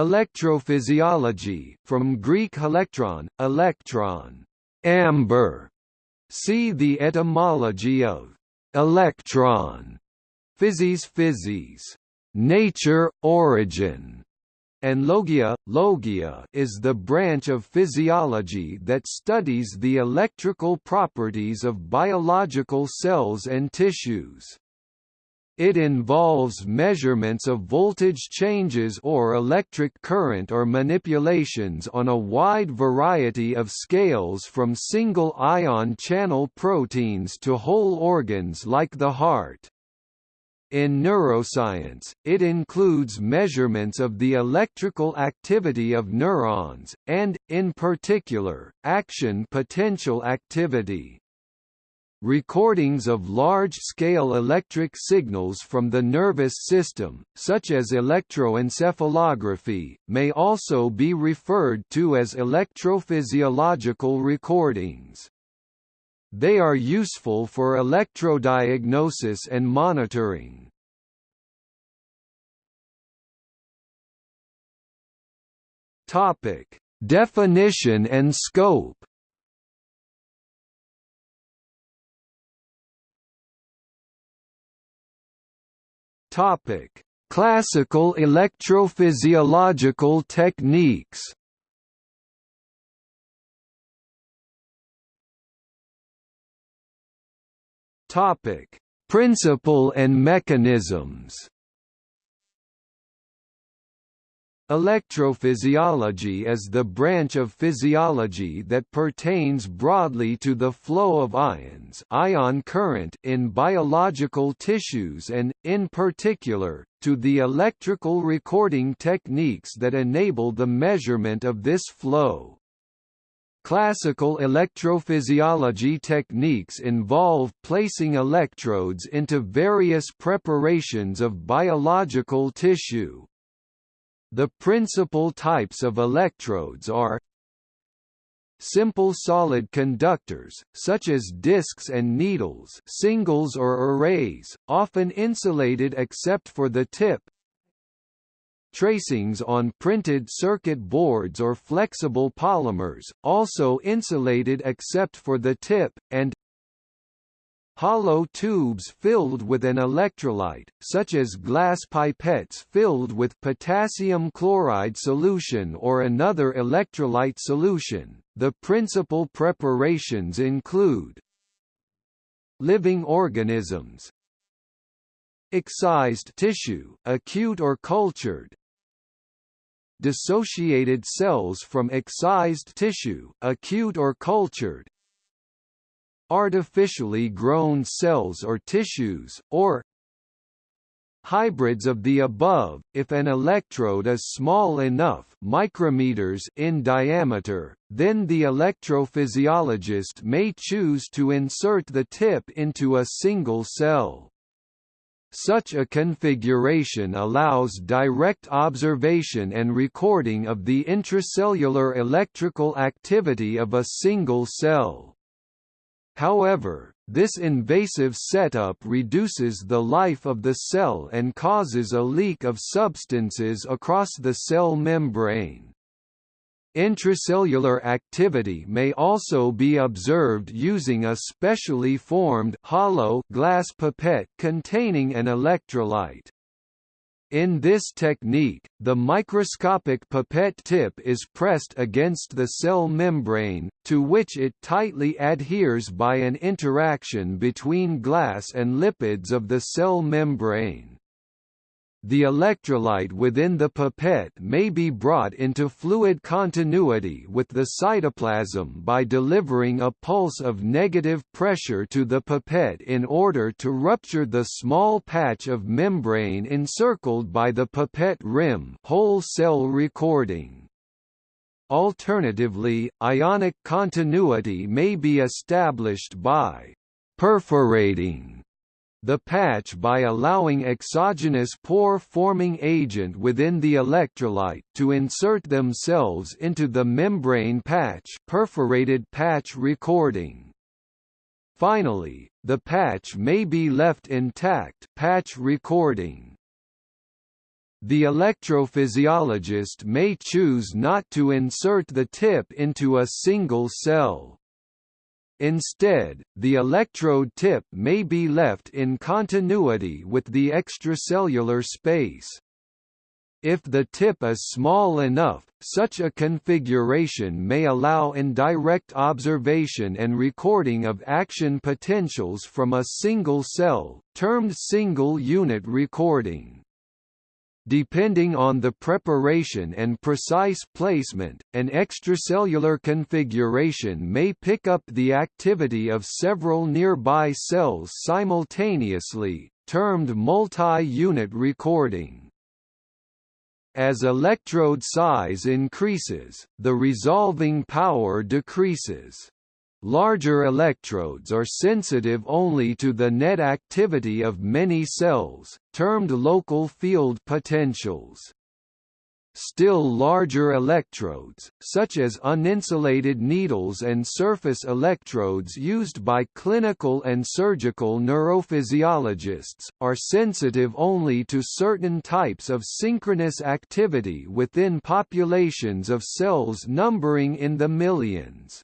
Electrophysiology, from Greek electron, electron, amber. See the etymology of electron, physis physis, nature, origin, and logia, logia is the branch of physiology that studies the electrical properties of biological cells and tissues. It involves measurements of voltage changes or electric current or manipulations on a wide variety of scales from single ion channel proteins to whole organs like the heart. In neuroscience, it includes measurements of the electrical activity of neurons, and, in particular, action potential activity. Recordings of large-scale electric signals from the nervous system, such as electroencephalography, may also be referred to as electrophysiological recordings. They are useful for electrodiagnosis and monitoring. Definition and scope Topic: Classical electrophysiological techniques. Topic: Principle and mechanisms. Electrophysiology is the branch of physiology that pertains broadly to the flow of ions ion current in biological tissues and, in particular, to the electrical recording techniques that enable the measurement of this flow. Classical electrophysiology techniques involve placing electrodes into various preparations of biological tissue, the principal types of electrodes are Simple solid conductors, such as discs and needles singles or arrays, often insulated except for the tip. Tracings on printed circuit boards or flexible polymers, also insulated except for the tip, and Hollow tubes filled with an electrolyte, such as glass pipettes filled with potassium chloride solution or another electrolyte solution. The principal preparations include living organisms, excised tissue, acute or cultured, dissociated cells from excised tissue, acute or cultured, artificially grown cells or tissues, or hybrids of the above, if an electrode is small enough micrometers in diameter, then the electrophysiologist may choose to insert the tip into a single cell. Such a configuration allows direct observation and recording of the intracellular electrical activity of a single cell. However, this invasive setup reduces the life of the cell and causes a leak of substances across the cell membrane. Intracellular activity may also be observed using a specially formed hollow glass pipette containing an electrolyte. In this technique, the microscopic pipette tip is pressed against the cell membrane, to which it tightly adheres by an interaction between glass and lipids of the cell membrane. The electrolyte within the pipette may be brought into fluid continuity with the cytoplasm by delivering a pulse of negative pressure to the pipette in order to rupture the small patch of membrane encircled by the pipette rim whole cell recording. Alternatively, ionic continuity may be established by perforating the patch by allowing exogenous pore-forming agent within the electrolyte to insert themselves into the membrane patch perforated patch recording. Finally, the patch may be left intact patch recording. the electrophysiologist may choose not to insert the tip into a single cell. Instead, the electrode tip may be left in continuity with the extracellular space. If the tip is small enough, such a configuration may allow indirect observation and recording of action potentials from a single cell, termed single-unit recording. Depending on the preparation and precise placement, an extracellular configuration may pick up the activity of several nearby cells simultaneously, termed multi-unit recording. As electrode size increases, the resolving power decreases. Larger electrodes are sensitive only to the net activity of many cells, termed local field potentials. Still larger electrodes, such as uninsulated needles and surface electrodes used by clinical and surgical neurophysiologists, are sensitive only to certain types of synchronous activity within populations of cells numbering in the millions.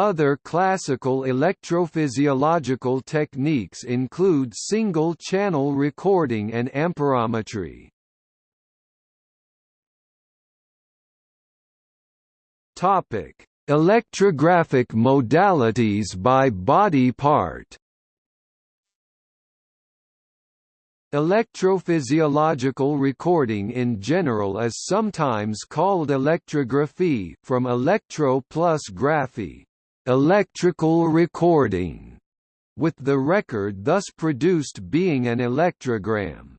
Other classical electrophysiological techniques include single-channel recording and amperometry. Topic: Electrographic modalities by body part. Electrophysiological recording in general is sometimes called electrography from electro plus graphy, electrical recording, with the record thus produced being an electrogram.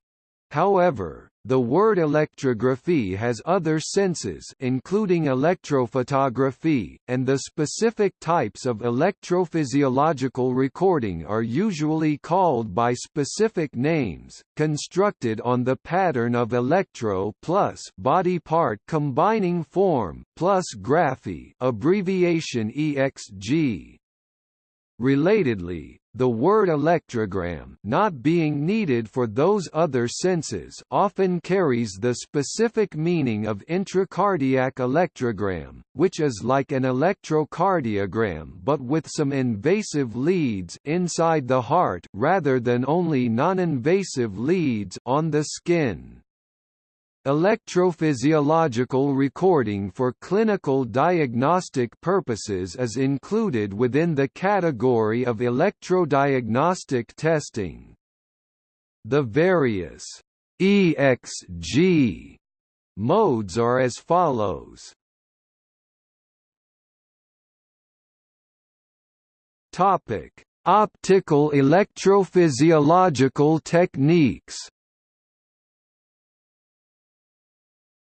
However, the word electrography has other senses including electrophotography, and the specific types of electrophysiological recording are usually called by specific names, constructed on the pattern of electro plus body part combining form plus graphy abbreviation EXG. Relatedly, the word electrogram not being needed for those other senses often carries the specific meaning of intracardiac electrogram, which is like an electrocardiogram but with some invasive leads inside the heart rather than only non-invasive leads on the skin. Electrophysiological recording for clinical diagnostic purposes is included within the category of electrodiagnostic testing. The various EXG modes are as follows. Topic: Optical electrophysiological techniques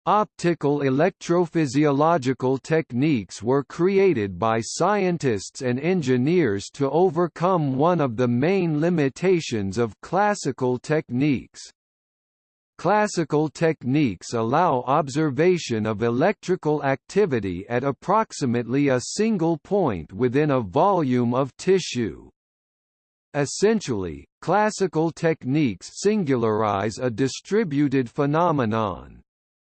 Optical electrophysiological techniques were created by scientists and engineers to overcome one of the main limitations of classical techniques. Classical techniques allow observation of electrical activity at approximately a single point within a volume of tissue. Essentially, classical techniques singularize a distributed phenomenon.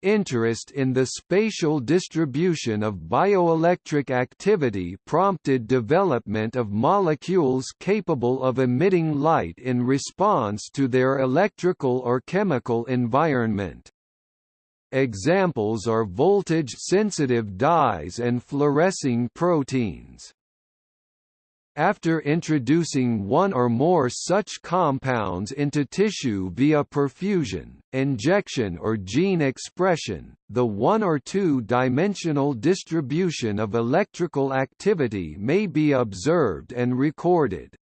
Interest in the spatial distribution of bioelectric activity prompted development of molecules capable of emitting light in response to their electrical or chemical environment. Examples are voltage-sensitive dyes and fluorescing proteins. After introducing one or more such compounds into tissue via perfusion, injection or gene expression, the one- or two-dimensional distribution of electrical activity may be observed and recorded.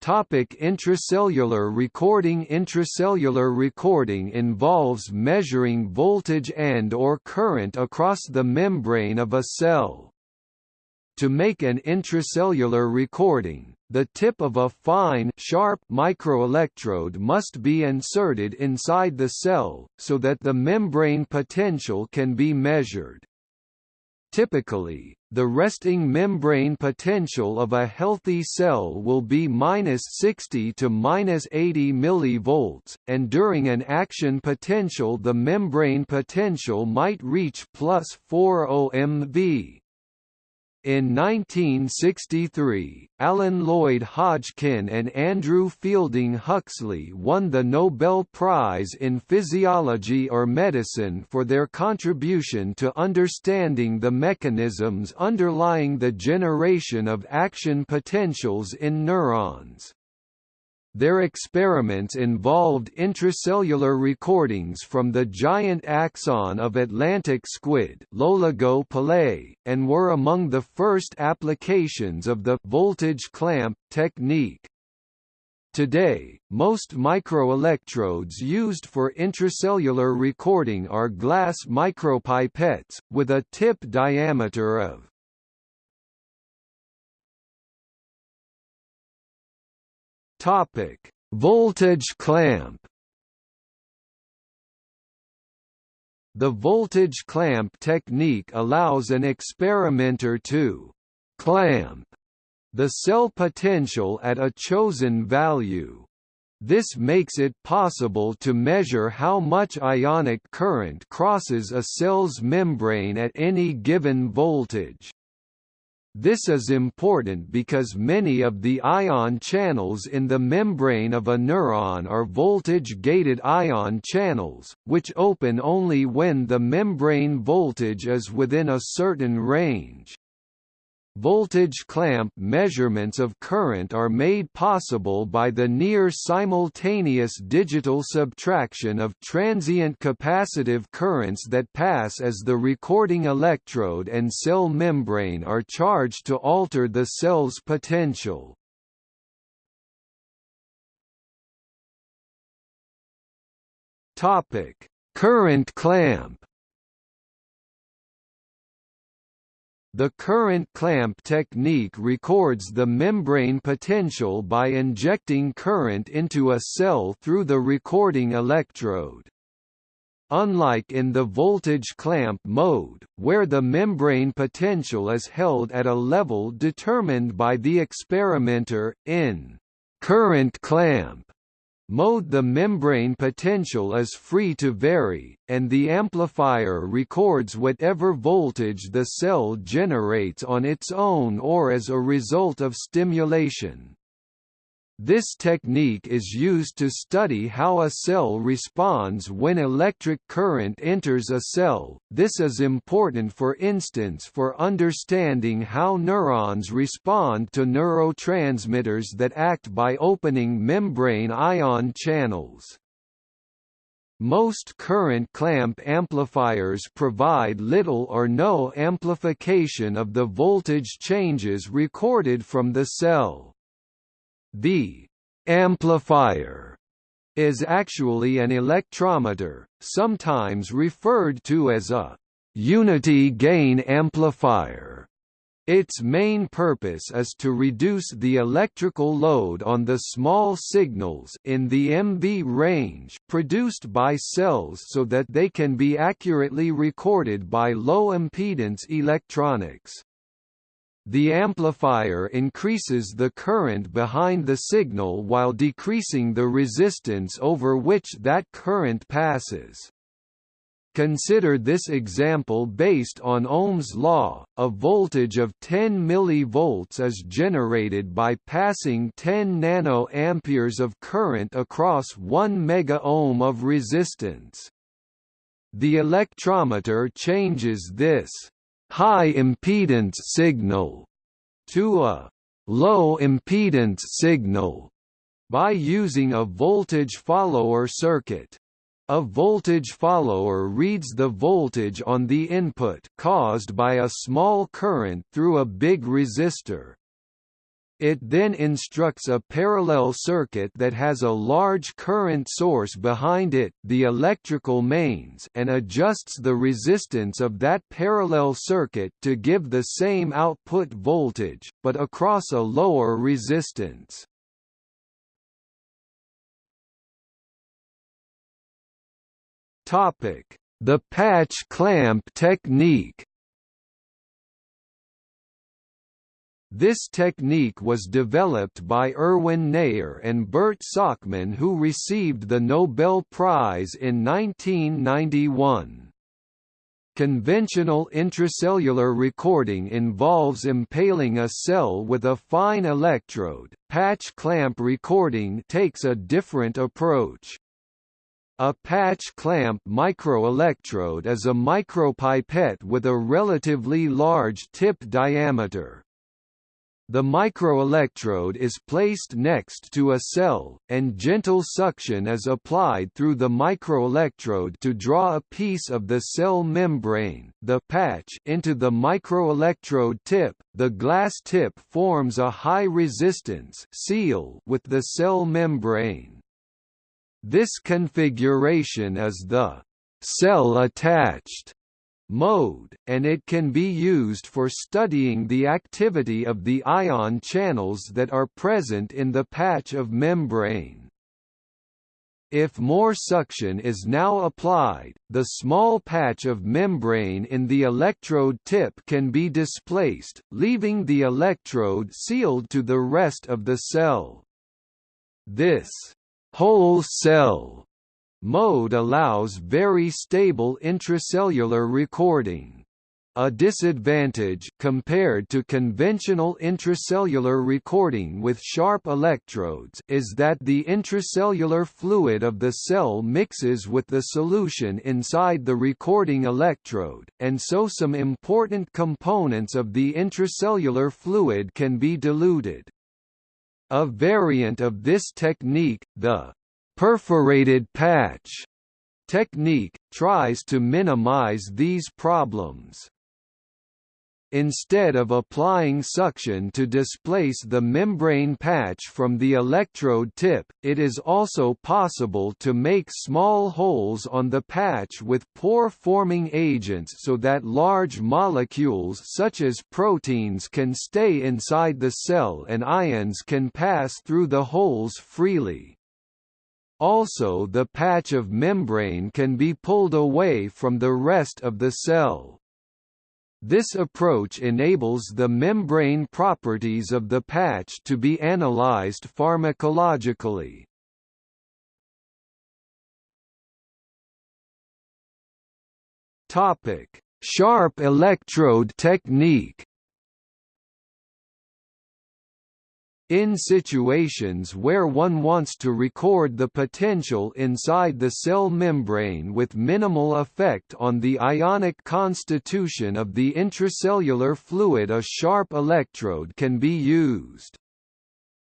Topic intracellular recording Intracellular recording involves measuring voltage and or current across the membrane of a cell. To make an intracellular recording, the tip of a fine sharp microelectrode must be inserted inside the cell, so that the membrane potential can be measured. Typically, the resting membrane potential of a healthy cell will be minus 60 to minus 80 millivolts, and during an action potential the membrane potential might reach plus 4 mV. In 1963, Alan Lloyd Hodgkin and Andrew Fielding Huxley won the Nobel Prize in Physiology or Medicine for their contribution to understanding the mechanisms underlying the generation of action potentials in neurons. Their experiments involved intracellular recordings from the giant axon of Atlantic squid Loligo and were among the first applications of the voltage clamp technique. Today, most microelectrodes used for intracellular recording are glass micropipettes, with a tip diameter of Topic: Voltage clamp. The voltage clamp technique allows an experimenter to clamp the cell potential at a chosen value. This makes it possible to measure how much ionic current crosses a cell's membrane at any given voltage. This is important because many of the ion channels in the membrane of a neuron are voltage-gated ion channels, which open only when the membrane voltage is within a certain range. Voltage clamp measurements of current are made possible by the near-simultaneous digital subtraction of transient capacitive currents that pass as the recording electrode and cell membrane are charged to alter the cell's potential. Current clamp The current clamp technique records the membrane potential by injecting current into a cell through the recording electrode. Unlike in the voltage clamp mode, where the membrane potential is held at a level determined by the experimenter, in current clamp mode the membrane potential is free to vary, and the amplifier records whatever voltage the cell generates on its own or as a result of stimulation. This technique is used to study how a cell responds when electric current enters a cell. This is important for instance for understanding how neurons respond to neurotransmitters that act by opening membrane ion channels. Most current clamp amplifiers provide little or no amplification of the voltage changes recorded from the cell. The amplifier is actually an electrometer, sometimes referred to as a unity gain amplifier. Its main purpose is to reduce the electrical load on the small signals in the MV range produced by cells so that they can be accurately recorded by low-impedance electronics. The amplifier increases the current behind the signal while decreasing the resistance over which that current passes. Consider this example based on Ohm's law, a voltage of 10 mV is generated by passing 10 nanoamperes of current across 1 megaohm of resistance. The electrometer changes this high impedance signal to a low impedance signal by using a voltage follower circuit. A voltage follower reads the voltage on the input caused by a small current through a big resistor, it then instructs a parallel circuit that has a large current source behind it the electrical mains and adjusts the resistance of that parallel circuit to give the same output voltage, but across a lower resistance. The patch clamp technique This technique was developed by Erwin Neher and Bert Sakmann who received the Nobel Prize in 1991. Conventional intracellular recording involves impaling a cell with a fine electrode. Patch clamp recording takes a different approach. A patch clamp microelectrode is a micropipette with a relatively large tip diameter. The microelectrode is placed next to a cell, and gentle suction is applied through the microelectrode to draw a piece of the cell membrane the patch into the microelectrode tip. The glass tip forms a high-resistance seal with the cell membrane. This configuration is the cell-attached mode, and it can be used for studying the activity of the ion channels that are present in the patch of membrane. If more suction is now applied, the small patch of membrane in the electrode tip can be displaced, leaving the electrode sealed to the rest of the cell. This whole cell mode allows very stable intracellular recording. A disadvantage compared to conventional intracellular recording with sharp electrodes is that the intracellular fluid of the cell mixes with the solution inside the recording electrode, and so some important components of the intracellular fluid can be diluted. A variant of this technique, the perforated patch technique, tries to minimize these problems. Instead of applying suction to displace the membrane patch from the electrode tip, it is also possible to make small holes on the patch with pore-forming agents so that large molecules such as proteins can stay inside the cell and ions can pass through the holes freely. Also the patch of membrane can be pulled away from the rest of the cell. This approach enables the membrane properties of the patch to be analyzed pharmacologically. Topic: Sharp electrode technique In situations where one wants to record the potential inside the cell membrane with minimal effect on the ionic constitution of the intracellular fluid a sharp electrode can be used.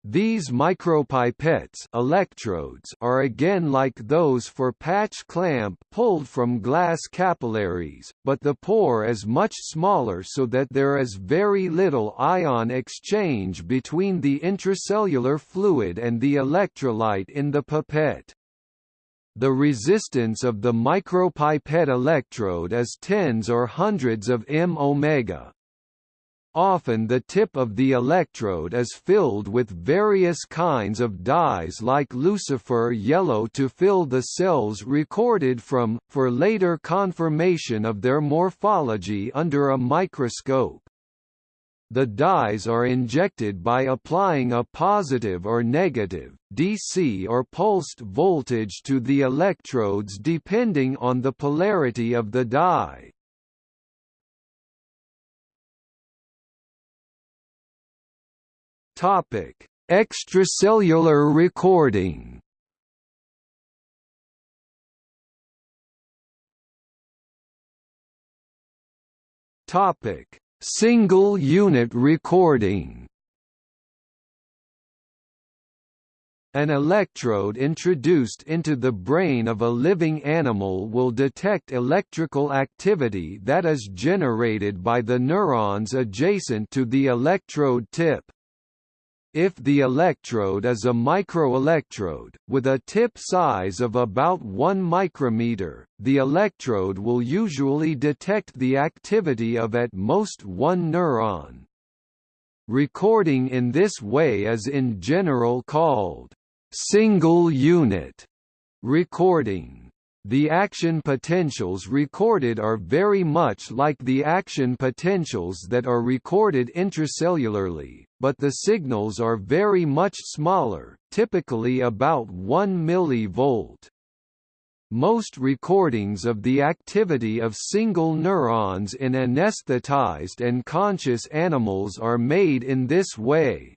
These micropipettes electrodes are again like those for patch clamp pulled from glass capillaries, but the pore is much smaller so that there is very little ion exchange between the intracellular fluid and the electrolyte in the pipette. The resistance of the micropipette electrode is tens or hundreds of m omega, Often the tip of the electrode is filled with various kinds of dyes like lucifer yellow to fill the cells recorded from, for later confirmation of their morphology under a microscope. The dyes are injected by applying a positive or negative, DC or pulsed voltage to the electrodes depending on the polarity of the dye. Topic: Extracellular recording. Topic: Single unit recording. An electrode introduced into the brain of a living animal will detect electrical activity that is generated by the neurons adjacent to the electrode tip. If the electrode is a microelectrode, with a tip size of about 1 micrometer, the electrode will usually detect the activity of at most one neuron. Recording in this way is in general called single unit recording. The action potentials recorded are very much like the action potentials that are recorded intracellularly, but the signals are very much smaller, typically about 1 mV. Most recordings of the activity of single neurons in anesthetized and conscious animals are made in this way.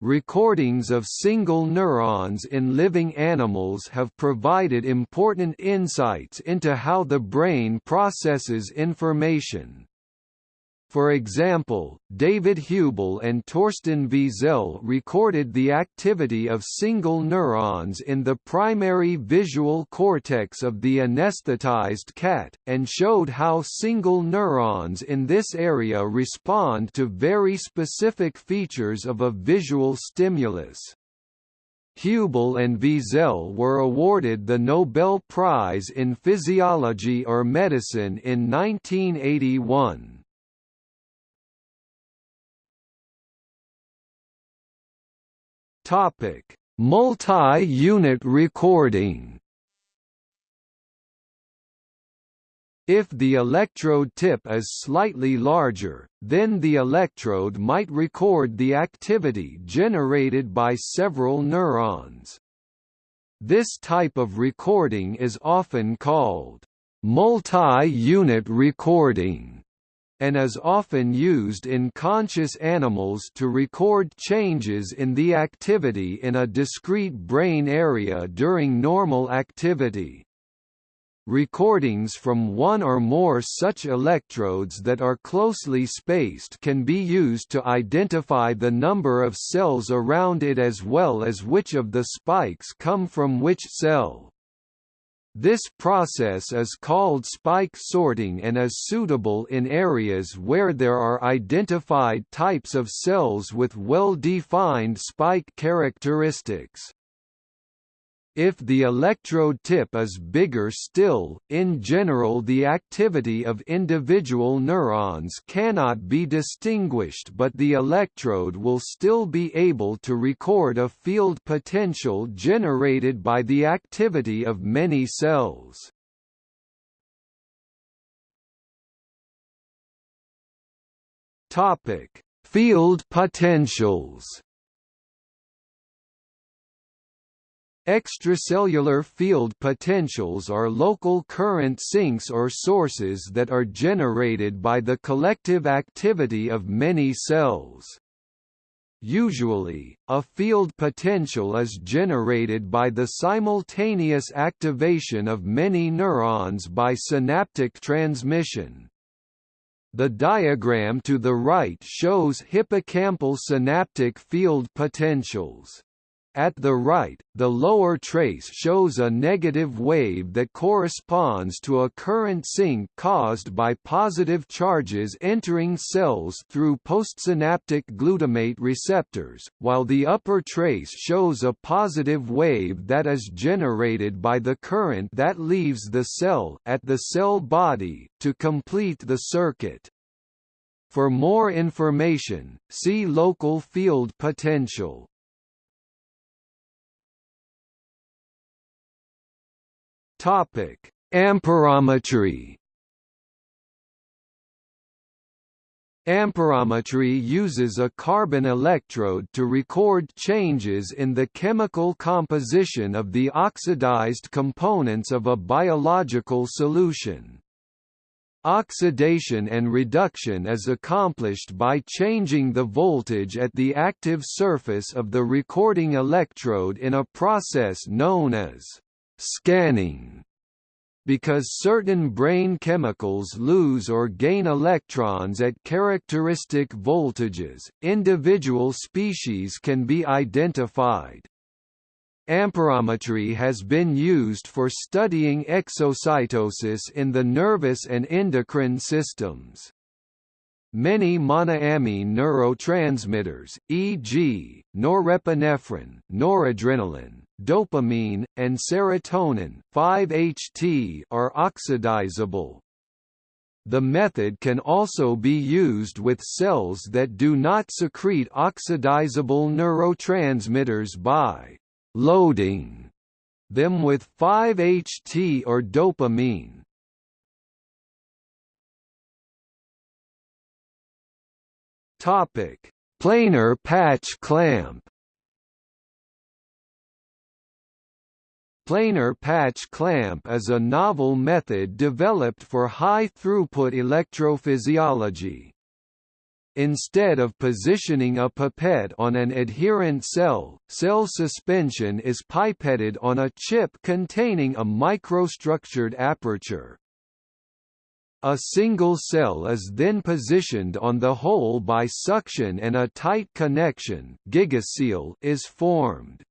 Recordings of single neurons in living animals have provided important insights into how the brain processes information. For example, David Hubel and Torsten Wiesel recorded the activity of single neurons in the primary visual cortex of the anesthetized cat, and showed how single neurons in this area respond to very specific features of a visual stimulus. Hubel and Wiesel were awarded the Nobel Prize in Physiology or Medicine in 1981. Topic: Multi-unit recording. If the electrode tip is slightly larger, then the electrode might record the activity generated by several neurons. This type of recording is often called multi-unit recording and is often used in conscious animals to record changes in the activity in a discrete brain area during normal activity. Recordings from one or more such electrodes that are closely spaced can be used to identify the number of cells around it as well as which of the spikes come from which cell. This process is called spike sorting and is suitable in areas where there are identified types of cells with well-defined spike characteristics. If the electrode tip is bigger still, in general the activity of individual neurons cannot be distinguished but the electrode will still be able to record a field potential generated by the activity of many cells. Field potentials Extracellular field potentials are local current sinks or sources that are generated by the collective activity of many cells. Usually, a field potential is generated by the simultaneous activation of many neurons by synaptic transmission. The diagram to the right shows hippocampal synaptic field potentials. At the right, the lower trace shows a negative wave that corresponds to a current sink caused by positive charges entering cells through postsynaptic glutamate receptors, while the upper trace shows a positive wave that is generated by the current that leaves the cell at the cell body, to complete the circuit. For more information, see local field potential. Topic: Amperometry. Amperometry uses a carbon electrode to record changes in the chemical composition of the oxidized components of a biological solution. Oxidation and reduction is accomplished by changing the voltage at the active surface of the recording electrode in a process known as scanning because certain brain chemicals lose or gain electrons at characteristic voltages, individual species can be identified. Amperometry has been used for studying exocytosis in the nervous and endocrine systems. Many monoamine neurotransmitters, e.g., norepinephrine, noradrenaline, dopamine, and serotonin 5-HT are oxidizable. The method can also be used with cells that do not secrete oxidizable neurotransmitters by loading them with 5-HT or dopamine. Topic: Planar patch clamp. Planar patch clamp is a novel method developed for high-throughput electrophysiology. Instead of positioning a pipette on an adherent cell, cell suspension is pipetted on a chip containing a microstructured aperture. A single cell is then positioned on the hole by suction and a tight connection is formed.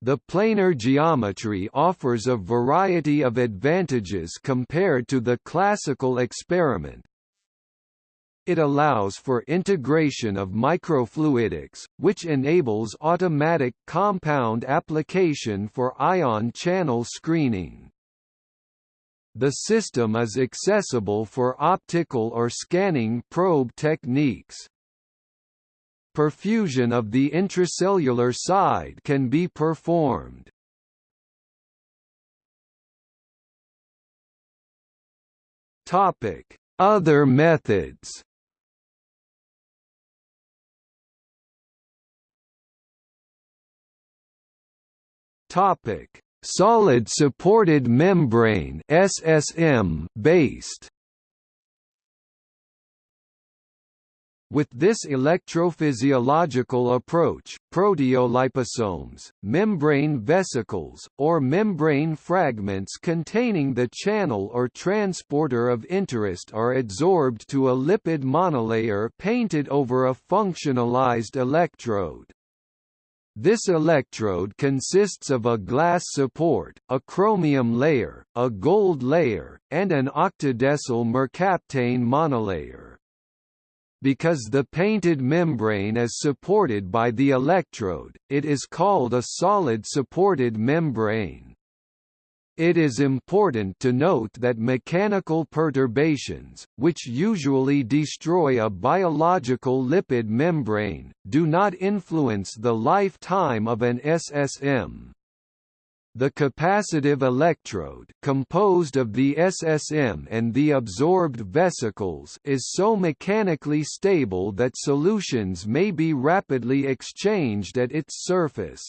The planar geometry offers a variety of advantages compared to the classical experiment. It allows for integration of microfluidics, which enables automatic compound application for ion channel screening. The system is accessible for optical or scanning probe techniques. Perfusion of the intracellular side can be performed. Other methods. Topic: solid supported membrane SSM based With this electrophysiological approach, proteoliposomes, membrane vesicles, or membrane fragments containing the channel or transporter of interest are adsorbed to a lipid monolayer painted over a functionalized electrode. This electrode consists of a glass support, a chromium layer, a gold layer, and an octadecyl mercaptane monolayer. Because the painted membrane is supported by the electrode, it is called a solid supported membrane. It is important to note that mechanical perturbations, which usually destroy a biological lipid membrane, do not influence the lifetime of an SSM. The capacitive electrode composed of the SSM and the absorbed vesicles is so mechanically stable that solutions may be rapidly exchanged at its surface.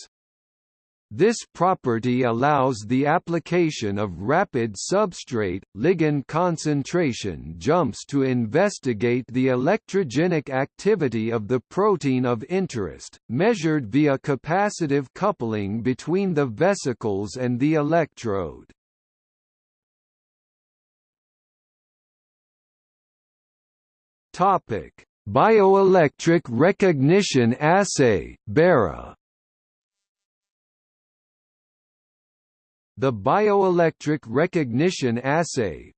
This property allows the application of rapid substrate, ligand concentration jumps to investigate the electrogenic activity of the protein of interest, measured via capacitive coupling between the vesicles and the electrode. Bioelectric recognition assay BERA The bioelectric recognition assay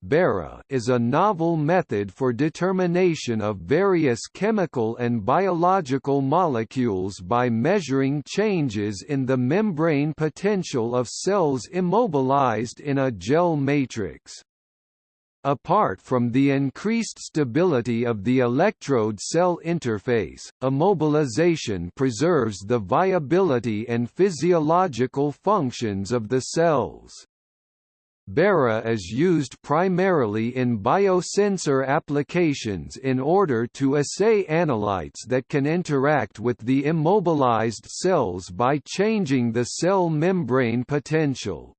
is a novel method for determination of various chemical and biological molecules by measuring changes in the membrane potential of cells immobilized in a gel matrix. Apart from the increased stability of the electrode-cell interface, immobilization preserves the viability and physiological functions of the cells. BERA is used primarily in biosensor applications in order to assay analytes that can interact with the immobilized cells by changing the cell membrane potential.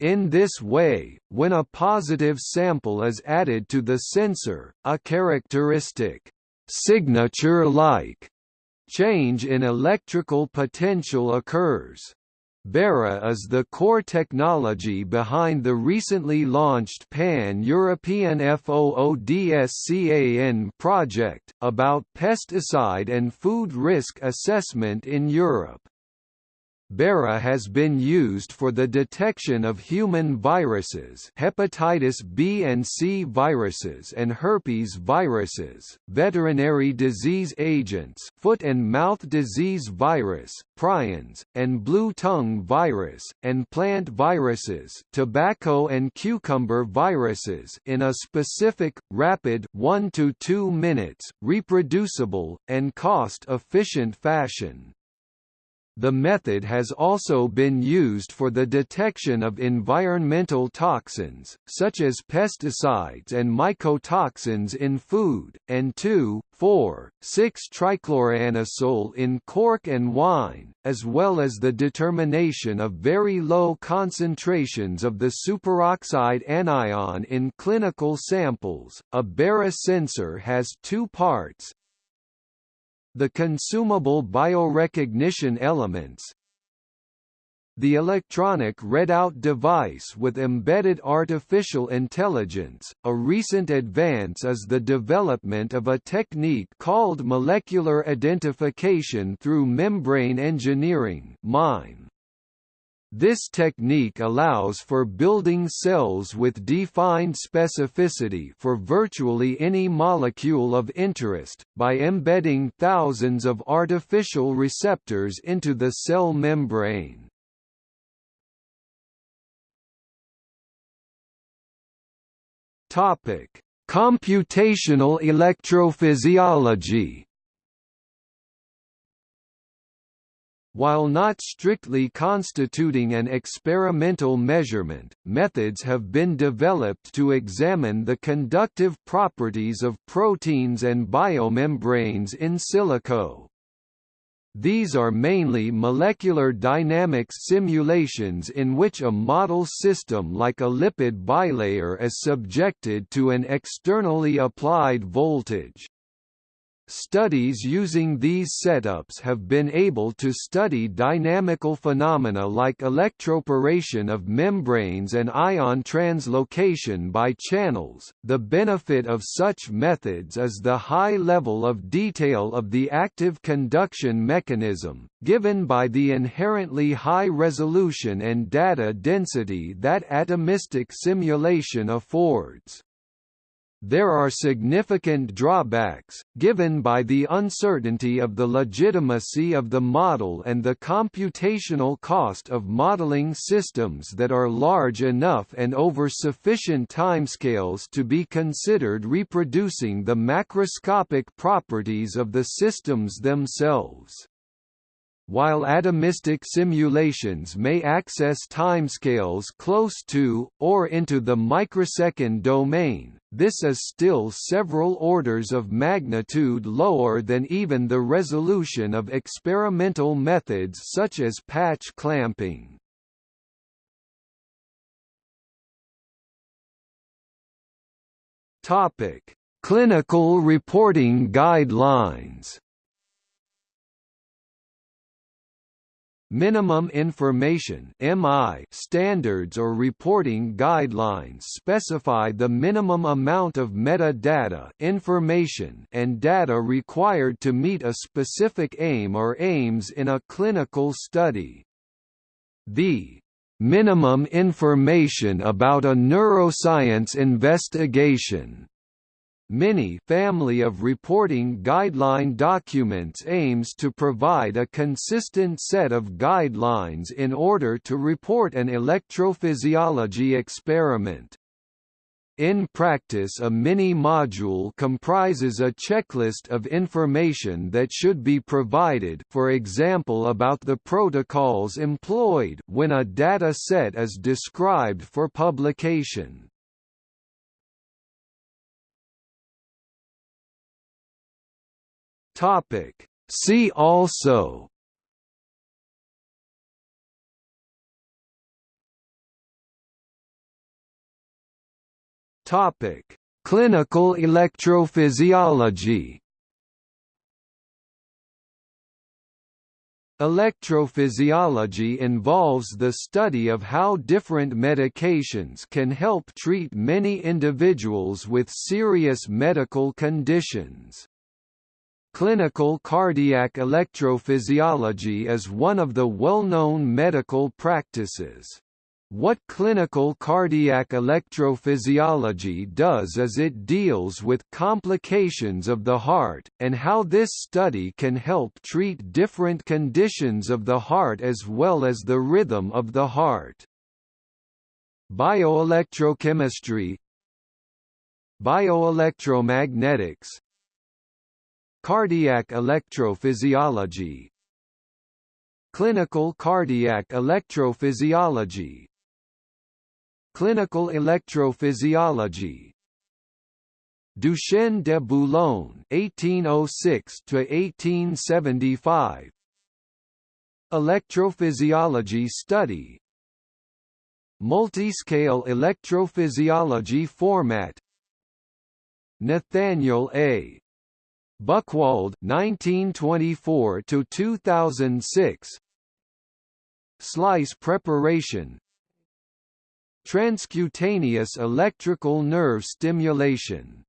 In this way, when a positive sample is added to the sensor, a characteristic signature-like change in electrical potential occurs. BERA is the core technology behind the recently launched Pan-European FOODSCAN project, about pesticide and food risk assessment in Europe. BERA has been used for the detection of human viruses hepatitis B and C viruses and herpes viruses, veterinary disease agents foot and mouth disease virus, prions, and blue tongue virus, and plant viruses tobacco and cucumber viruses in a specific, rapid 1 to 2 minutes, reproducible, and cost-efficient fashion. The method has also been used for the detection of environmental toxins, such as pesticides and mycotoxins in food, and 2,4,6-trichloroanisole in cork and wine, as well as the determination of very low concentrations of the superoxide anion in clinical samples. A BERA sensor has two parts, the consumable biorecognition elements the electronic readout device with embedded artificial intelligence. A recent advance is the development of a technique called molecular identification through membrane engineering (MIME). This technique allows for building cells with defined specificity for virtually any molecule of interest, by embedding thousands of artificial receptors into the cell membrane. Computational electrophysiology While not strictly constituting an experimental measurement, methods have been developed to examine the conductive properties of proteins and biomembranes in silico. These are mainly molecular dynamics simulations in which a model system like a lipid bilayer is subjected to an externally applied voltage. Studies using these setups have been able to study dynamical phenomena like electroporation of membranes and ion translocation by channels. The benefit of such methods is the high level of detail of the active conduction mechanism, given by the inherently high resolution and data density that atomistic simulation affords. There are significant drawbacks, given by the uncertainty of the legitimacy of the model and the computational cost of modeling systems that are large enough and over sufficient timescales to be considered reproducing the macroscopic properties of the systems themselves. While atomistic simulations may access timescales close to, or into the microsecond domain, this is still several orders of magnitude lower than even the resolution of experimental methods such as patch clamping. Clinical reporting guidelines Minimum Information (MI) standards or reporting guidelines specify the minimum amount of metadata information and data required to meet a specific aim or aims in a clinical study. The minimum information about a neuroscience investigation MINI family of reporting guideline documents aims to provide a consistent set of guidelines in order to report an electrophysiology experiment. In practice a mini-module comprises a checklist of information that should be provided for example about the protocols employed when a data set is described for publication. Topic. See also Topic: Clinical electrophysiology. Electrophysiology involves the study of how different medications can help treat many individuals with serious medical conditions. Clinical cardiac electrophysiology is one of the well-known medical practices. What clinical cardiac electrophysiology does is it deals with complications of the heart, and how this study can help treat different conditions of the heart as well as the rhythm of the heart. Bioelectrochemistry Bioelectromagnetics Cardiac electrophysiology. Clinical cardiac electrophysiology. Clinical electrophysiology. Duchenne de Boulogne (1806–1875), Electrophysiology study, Multiscale electrophysiology format, Nathaniel A. Buchwald 1924 to 2006 Slice preparation. Transcutaneous electrical nerve stimulation